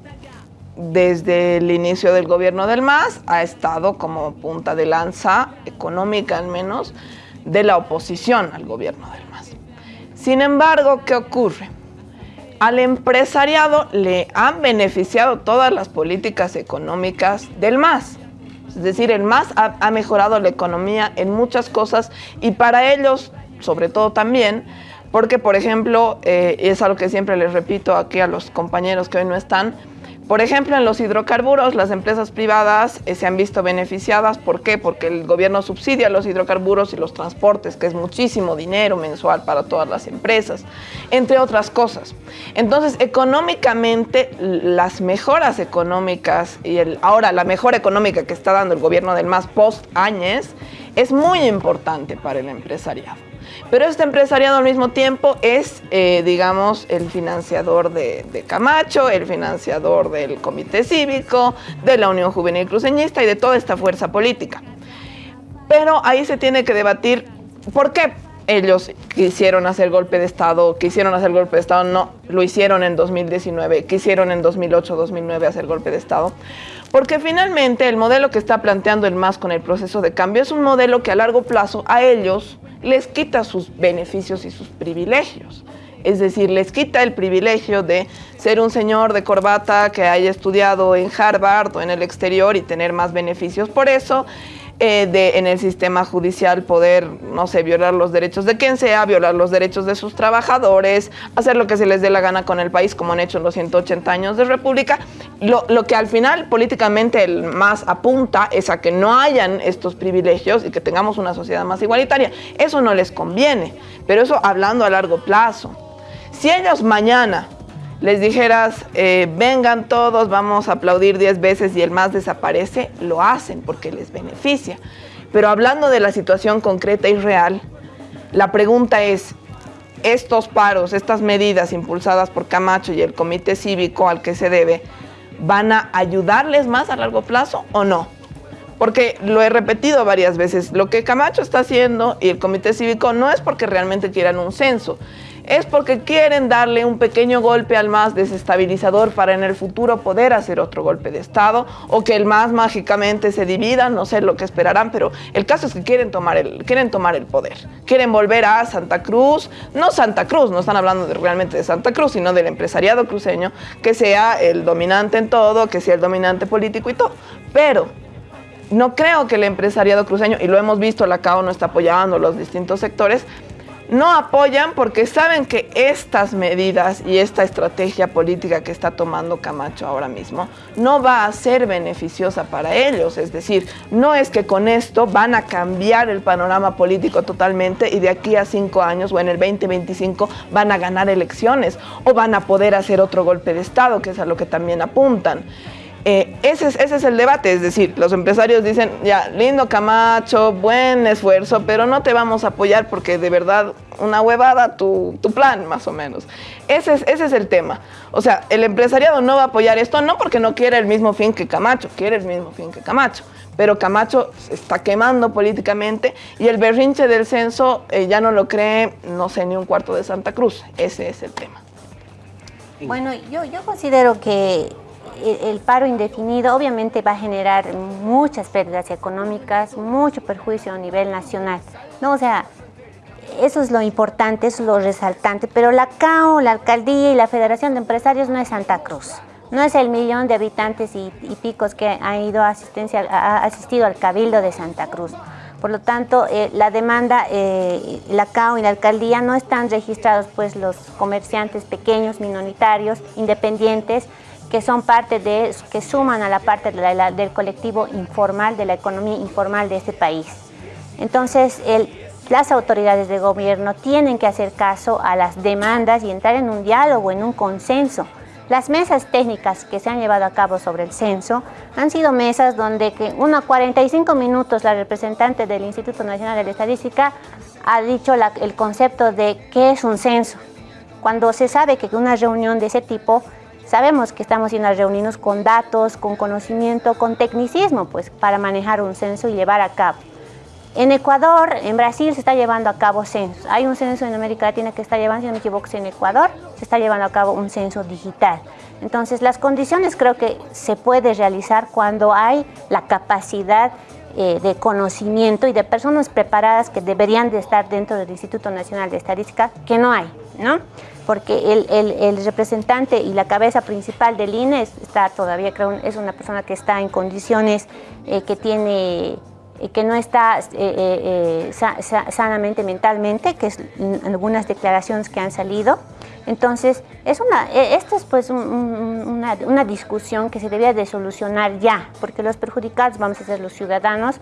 S6: desde el inicio del gobierno del MAS ha estado como punta de lanza económica al menos de la oposición al gobierno del MAS. Sin embargo, ¿qué ocurre? Al empresariado le han beneficiado todas las políticas económicas del MAS. Es decir, el MAS ha, mejorado la economía en muchas cosas y para ellos, sobre todo también, porque, por ejemplo, eh, es algo que siempre les repito aquí a los compañeros que hoy no están, por ejemplo, en los hidrocarburos, las empresas privadas eh, se han visto beneficiadas. ¿Por qué? Porque el gobierno subsidia los hidrocarburos y los transportes, que es muchísimo dinero mensual para todas las empresas, entre otras cosas. Entonces, económicamente, las mejoras económicas y ahora la mejora económica que está dando el gobierno del MAS post Áñez es muy importante para el empresariado. Pero este empresariado al mismo tiempo es, eh, digamos, el financiador de, de Camacho, el financiador del Comité Cívico, de la Unión Juvenil Cruceñista y de toda esta fuerza política. Pero ahí se tiene que debatir por qué ellos quisieron hacer golpe de Estado, quisieron hacer golpe de Estado, no, lo hicieron en 2019, quisieron en 2008-2009 hacer golpe de Estado. Porque finalmente el modelo que está planteando el MAS con el proceso de cambio es un modelo que a largo plazo a ellos les quita sus beneficios y sus privilegios. Es decir, les quita el privilegio de ser un señor de corbata que haya estudiado en Harvard o en el exterior y tener más beneficios por eso, eh, de en el sistema judicial poder, no sé, violar los derechos de quien sea, violar los derechos de sus trabajadores, hacer lo que se les dé la gana con el país, como han hecho en los 180 años de República. Lo, lo que al final políticamente el más apunta es a que no hayan estos privilegios y que tengamos una sociedad más igualitaria. Eso no les conviene, pero eso hablando a largo plazo. Si ellos mañana les dijeras, eh, vengan todos, vamos a aplaudir 10 veces y el más desaparece, lo hacen porque les beneficia. Pero hablando de la situación concreta y real, la pregunta es, estos paros, estas medidas impulsadas por Camacho y el comité cívico al que se debe, ¿van a ayudarles más a largo plazo o no? Porque lo he repetido varias veces, lo que Camacho está haciendo y el comité cívico no es porque realmente quieran un censo, es porque quieren darle un pequeño golpe al MAS desestabilizador para en el futuro poder hacer otro golpe de Estado o que el MAS mágicamente se divida, no sé lo que esperarán, pero el caso es que quieren tomar el, quieren tomar el poder, quieren volver a Santa Cruz, no Santa Cruz, no están hablando de- realmente de Santa Cruz, sino del empresariado cruceño, que sea el dominante en todo, que sea el dominante político y todo. Pero no creo que el empresariado cruceño, y lo hemos visto, la CAO no está apoyando los distintos sectores, no apoyan porque saben que estas medidas y esta estrategia política que está tomando Camacho ahora mismo no va a ser beneficiosa para ellos. Es decir, no es que con esto van a cambiar el panorama político totalmente y de aquí a cinco años o en el 2025 van a ganar elecciones o van a poder hacer otro golpe de Estado, que es a lo que también apuntan. Eh, ese, es, ese es el debate, es decir, los empresarios dicen, ya, lindo Camacho, buen esfuerzo, pero no te vamos a apoyar porque de verdad una huevada tu, tu plan, más o menos. Ese es, ese es el tema. O sea, el empresariado no va a apoyar esto, no porque no quiere el mismo fin que Camacho, quiere el mismo fin que Camacho pero Camacho se está quemando políticamente y el berrinche del censo eh, ya no lo cree, no sé, ni un cuarto de Santa Cruz. Ese es el tema.
S5: Bueno, yo, yo considero que el paro indefinido obviamente va a generar muchas pérdidas económicas, mucho perjuicio a nivel nacional. ¿no? O sea, eso es lo importante, eso es lo resaltante, pero la CAO, la alcaldía y la Federación de Empresarios no es Santa Cruz. No es el millón de habitantes y, picos que ha, ido asistencia, ha asistido al Cabildo de Santa Cruz. Por lo tanto, eh, la demanda, eh, la CAO y la alcaldía no están registrados pues los comerciantes pequeños, minoritarios, independientes, que son parte de, que suman a la parte del colectivo informal, de la economía informal de este país. Entonces, las autoridades de gobierno tienen que hacer caso a las demandas y entrar en un diálogo, en un consenso, las mesas técnicas que se han llevado a cabo sobre el censo han sido mesas donde que unos 45 minutos la representante del Instituto Nacional de Estadística ha dicho el concepto de qué es un censo. Cuando se sabe que una reunión de ese tipo, sabemos que estamos en las reuniones con datos, con conocimiento, con tecnicismo, pues para manejar un censo y llevar a cabo. En Ecuador, en Brasil se está llevando a cabo censos. Hay un censo en América Latina que está llevando, si no me equivoco, en Ecuador, se está llevando a cabo un censo digital. Entonces, las condiciones creo que se puede realizar cuando hay la capacidad eh, de conocimiento y de personas preparadas que deberían de estar dentro del Instituto Nacional de Estadística, que no hay, ¿no? Porque el, representante y la cabeza principal del INE está todavía, creo, es una persona que está en condiciones eh, que tiene que no está eh, eh, eh, sanamente mentalmente, que es algunas declaraciones que han salido. Entonces, es una, esto es pues una, una, discusión que se debía de solucionar ya, porque los perjudicados vamos a ser los ciudadanos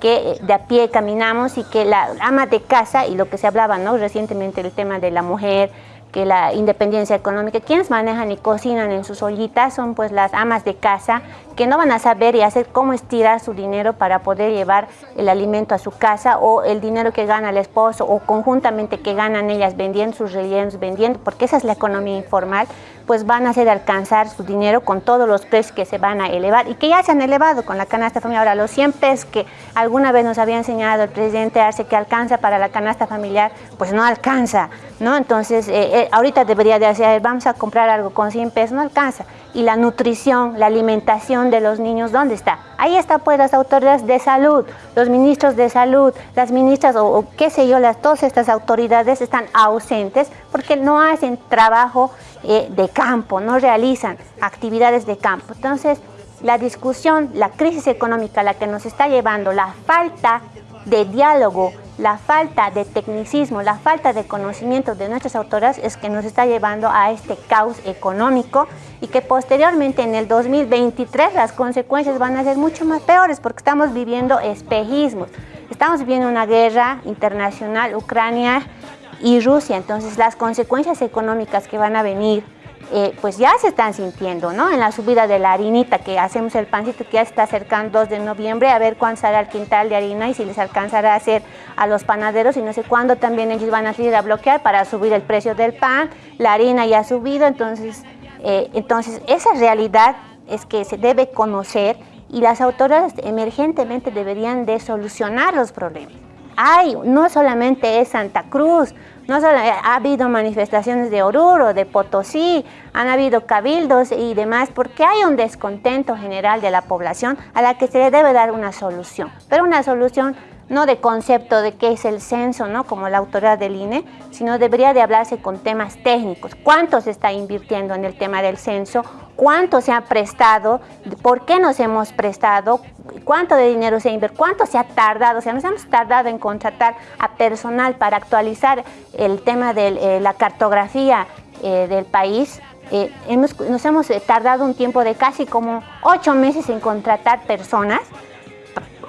S5: que de a pie caminamos y que la ama de casa, y lo que se hablaba ¿no? recientemente el tema de la mujer, que la independencia económica, quienes manejan y cocinan en sus ollitas son pues las amas de casa que no van a saber y hacer cómo estirar su dinero para poder llevar el alimento a su casa o el dinero que gana el esposo o conjuntamente que ganan ellas vendiendo sus rellenos, vendiendo, porque esa es la economía informal, pues van a hacer alcanzar su dinero con todos los precios que se van a elevar y que ya se han elevado con la canasta familiar. Ahora, los 100 pesos que alguna vez nos había enseñado el presidente Arce que alcanza para la canasta familiar, pues no alcanza, ¿no? Entonces, eh, eh, ahorita debería de hacer, vamos a comprar algo con 100 pesos, no alcanza. Y la nutrición, la alimentación de los niños, ¿dónde está? Ahí está pues las autoridades de salud, los ministros de salud, las ministras o, qué sé yo, las, todas estas autoridades están ausentes porque no hacen trabajo eh, de campo, no realizan actividades de campo. Entonces, la discusión, la crisis económica, la que nos está llevando, la falta de diálogo, la falta de tecnicismo, la falta de conocimiento de nuestras autoridades es que nos está llevando a este caos económico y que posteriormente en el 2023 las consecuencias van a ser mucho más peores porque estamos viviendo espejismos. Estamos viviendo una guerra internacional, Ucrania y Rusia, entonces las consecuencias económicas que van a venir eh, pues ya se están sintiendo, ¿no? En la subida de la harinita, que hacemos el pancito que ya está acercando 2 de noviembre, a ver cuándo sale el quintal de harina y si les alcanzará a hacer a los panaderos y no sé cuándo también ellos van a salir a bloquear para subir el precio del pan, la harina ya ha subido, entonces, eh, entonces esa realidad es que se debe conocer y las autoridades emergentemente deberían de solucionar los problemas. Hay, no solamente es Santa Cruz, no solo ha habido manifestaciones de Oruro, de Potosí, han habido cabildos y demás, porque hay un descontento general de la población a la que se le debe dar una solución, pero una solución no de concepto de qué es el censo, ¿no? como la autoridad del INE, sino debería de hablarse con temas técnicos. ¿Cuánto se está invirtiendo en el tema del censo? ¿Cuánto se ha prestado? ¿Por qué nos hemos prestado? ¿Cuánto de dinero se ha invertido? ¿Cuánto se ha tardado? O sea, nos hemos tardado en contratar a personal para actualizar el tema de eh, la cartografía eh, del país. Eh, nos hemos tardado un tiempo de casi como ocho meses en contratar personas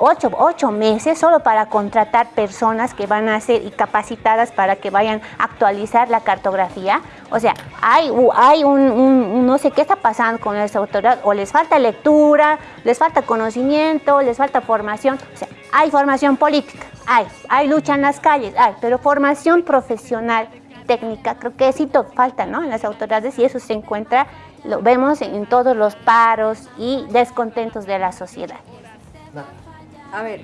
S5: ocho, ocho meses solo para contratar personas que van a ser capacitadas para que vayan a actualizar la cartografía. O sea, hay, hay un, no sé qué está pasando con esa autoridad, o les falta lectura, les falta conocimiento, les falta formación. O sea, hay formación política, hay, hay lucha en las calles, hay, pero formación profesional, técnica, creo que sí falta ¿no? en las autoridades y eso se encuentra, lo vemos en todos los paros y descontentos de la sociedad.
S4: A ver,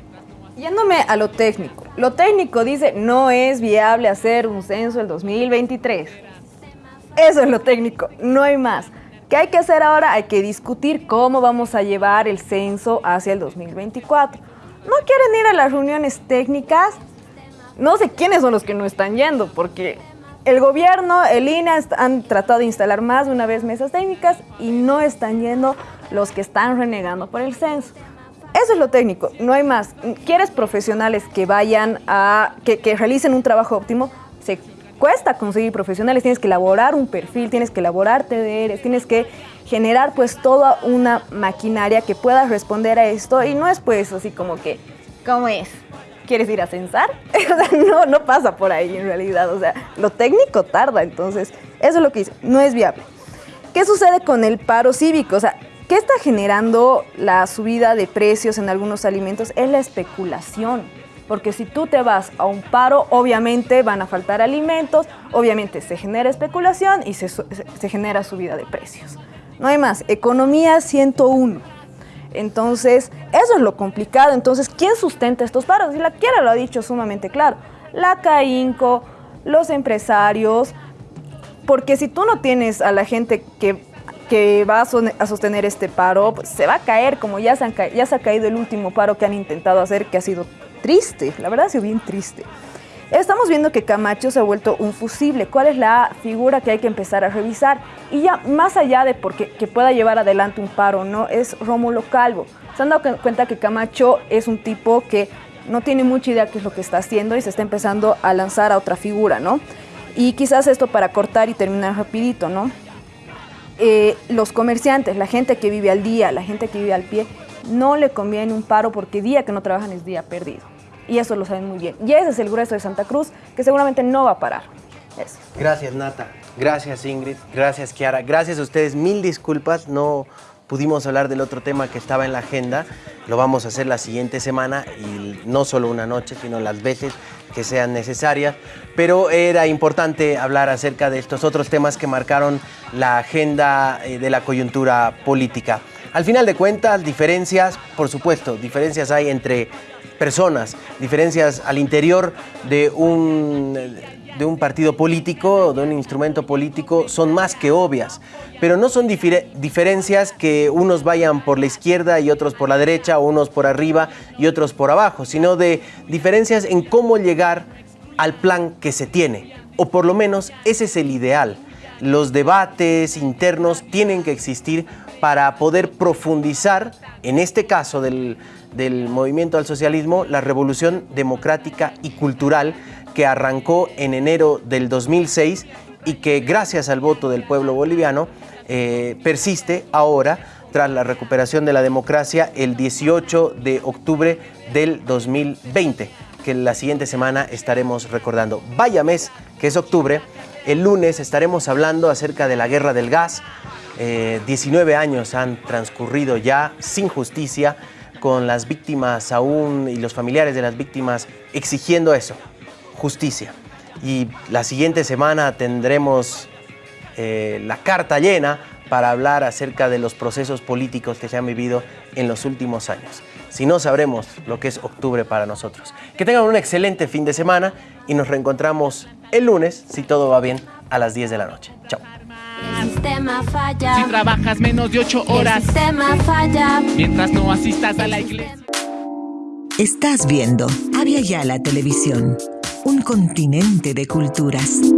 S4: yéndome a lo técnico. Lo técnico dice, no es viable hacer un censo el 2023. Eso es lo técnico, no hay más. ¿Qué hay que hacer ahora? Hay que discutir cómo vamos a llevar el censo hacia el 2024. ¿No quieren ir a las reuniones técnicas? No sé quiénes son los que no están yendo, porque el gobierno, el INE han tratado de instalar más de una vez mesas técnicas y no están yendo los que están renegando por el censo. Eso es lo técnico, no hay más. ¿Quieres profesionales que vayan a, que, realicen un trabajo óptimo? Se cuesta conseguir profesionales, tienes que elaborar un perfil, tienes que elaborar TDRs, tienes que generar pues toda una maquinaria que pueda responder a esto y no es pues así como que, ¿cómo es? ¿Quieres ir a censar? no, no pasa por ahí en realidad, o sea, lo técnico tarda, entonces eso es lo que dice, no es viable. ¿Qué sucede con el paro cívico? O sea, ¿Qué está generando la subida de precios en algunos alimentos? Es la especulación. Porque si tú te vas a un paro, obviamente van a faltar alimentos, obviamente se genera especulación y se, genera subida de precios. No hay más. Economía 101. Entonces, eso es lo complicado. Entonces, ¿quién sustenta estos paros? Y la quiera lo ha dicho sumamente claro. La CAINCO, los empresarios, porque si tú no tienes a la gente que que va a sostener este paro, pues se va a caer, como ya se, han ya se ha caído el último paro que han intentado hacer, que ha sido triste, la verdad ha sido bien triste. Estamos viendo que Camacho se ha vuelto un fusible. ¿Cuál es la figura que hay que empezar a revisar? Y ya más allá de porque, que pueda llevar adelante un paro, ¿no? Es Rómulo Calvo. Se han dado cuenta que Camacho es un tipo que no tiene mucha idea qué es lo que está haciendo y se está empezando a lanzar a otra figura, ¿no? Y quizás esto para cortar y terminar rapidito, ¿no? Eh, los comerciantes, la gente que vive al día, la gente que vive al pie, no le conviene un paro porque día que no trabajan es día perdido. Y eso lo saben muy bien. Y ese es el grueso de Santa Cruz, que seguramente no va a parar.
S2: Gracias, Nata. Gracias, Ingrid. Gracias, Kiara. Gracias a ustedes. Mil disculpas. No pudimos hablar del otro tema que estaba en la agenda. Lo vamos a hacer la siguiente semana y no solo una noche, sino las veces que sean necesarias. Pero era importante hablar acerca de estos otros temas que marcaron la agenda eh, de la coyuntura política. Al final de cuentas, diferencias, por supuesto, diferencias hay entre personas, diferencias al interior de un, de un partido político, de un instrumento político, son más que obvias pero no son diferencias que unos vayan por la izquierda y otros por la derecha, o unos por arriba y otros por abajo, sino de diferencias en cómo llegar al plan que se tiene, o por lo menos ese es el ideal. Los debates internos tienen que existir para poder profundizar, en este caso del, del movimiento al socialismo, la revolución democrática y cultural que arrancó en enero del 2006 y que gracias al voto del pueblo boliviano eh, persiste ahora tras la recuperación de la democracia el 18 de octubre del 2020, que la siguiente semana estaremos recordando. Vaya mes, que es octubre, el lunes estaremos hablando acerca de la guerra del gas. 19 eh, años han transcurrido ya sin justicia, con las víctimas aún y los familiares de las víctimas exigiendo eso, justicia. Y la siguiente semana tendremos eh, la carta llena para hablar acerca de los procesos políticos que se han vivido en los últimos años. Si no, sabremos lo que es octubre para nosotros. Que tengan un excelente fin de semana y nos reencontramos el lunes, si todo va bien, a las 10 de la noche. Chao.
S3: Si trabajas menos de 8 horas. falla. Mientras no asistas a la iglesia.
S9: Estás viendo Avia Yala Televisión, un continente de culturas.